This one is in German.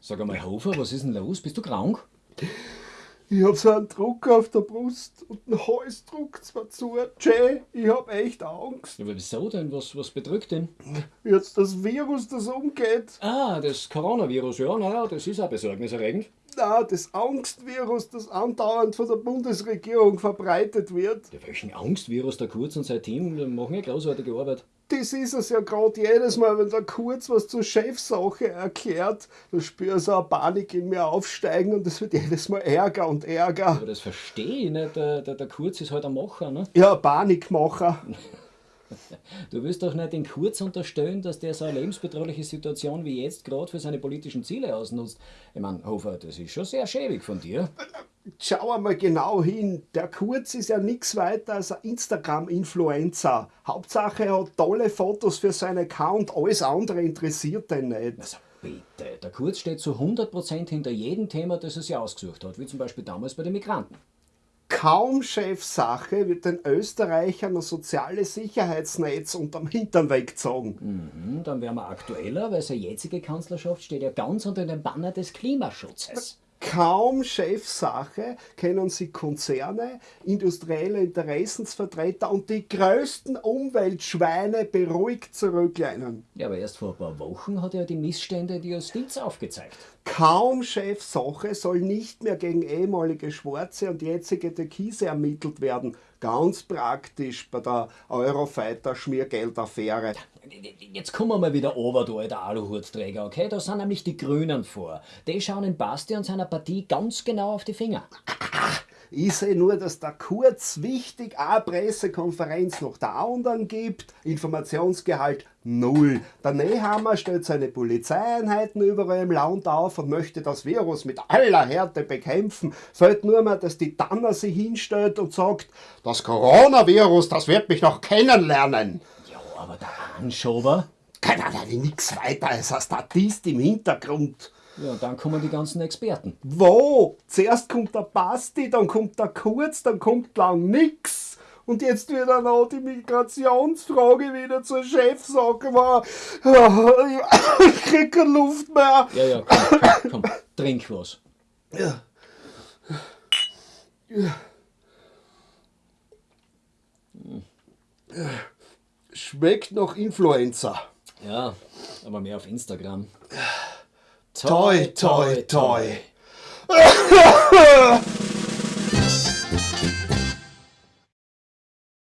Sag einmal, Hofer, was ist denn los? Bist du krank? Ich hab so einen Druck auf der Brust und den Hals druckt zwar zu. Jay, ich hab echt Angst. Ja, aber wieso denn? Was, was bedrückt denn? Jetzt das Virus, das umgeht. Ah, das Coronavirus, ja, naja, das ist auch besorgniserregend. Na, das Angstvirus, das andauernd von der Bundesregierung verbreitet wird. Ja, welchen Angstvirus der Kurz und sein Team machen ja großartige Arbeit. Das ist es ja gerade jedes Mal, wenn der Kurz was zur Chefsache erklärt, da spüre ich so eine Panik in mir aufsteigen und es wird jedes Mal Ärger und Ärger. Aber das verstehe ich nicht. Der, der, der Kurz ist halt ein Macher, ne? Ja, Panikmacher. Du willst doch nicht den Kurz unterstellen, dass der so eine lebensbedrohliche Situation wie jetzt gerade für seine politischen Ziele ausnutzt. Ich meine, Hofer, das ist schon sehr schäbig von dir. Schau einmal genau hin. Der Kurz ist ja nichts weiter als ein Instagram-Influencer. Hauptsache er hat tolle Fotos für seinen Account, alles andere interessiert ihn nicht. Also bitte, der Kurz steht zu 100% hinter jedem Thema, das er sich ausgesucht hat, wie zum Beispiel damals bei den Migranten. Kaum Chefsache wird den Österreichern ein soziales Sicherheitsnetz unterm Hintern weggezogen. Mhm, dann wären wir aktueller, weil seine jetzige Kanzlerschaft steht ja ganz unter dem Banner des Klimaschutzes. Kaum Chefsache kennen sie Konzerne, industrielle Interessensvertreter und die größten Umweltschweine beruhigt zurücklehnen. Ja, aber erst vor ein paar Wochen hat er die Missstände der Justiz aufgezeigt. Kaum Chefsache soll nicht mehr gegen ehemalige Schwarze und jetzige Türkise ermittelt werden. Ganz praktisch bei der Eurofighter-Schmiergeldaffäre. Jetzt kommen wir mal wieder over, du alter Aluhutträger, okay? Da sind nämlich die Grünen vor. Die schauen in Basti und seiner Partie ganz genau auf die Finger. Ich sehe nur, dass da kurz wichtig eine Pressekonferenz noch da und dann gibt. Informationsgehalt null. Der Nehammer stellt seine Polizeieinheiten überall im Land auf und möchte das Virus mit aller Härte bekämpfen. Fällt nur mal, dass die Tanner sich hinstellt und sagt, das Coronavirus, das wird mich noch kennenlernen. Ja, aber der Anschober? Keiner nichts weiter als ein Statist im Hintergrund. Ja, und dann kommen die ganzen Experten. Wo? Zuerst kommt der Basti, dann kommt der Kurz, dann kommt lang nix. Und jetzt wird dann auch die Migrationsfrage wieder zur Chefsache. Ich krieg keine Luft mehr. Ja, ja, komm, komm, komm. trink was. Ja. Ja. Schmeckt nach Influencer. Ja, aber mehr auf Instagram. Toi, toi, toi.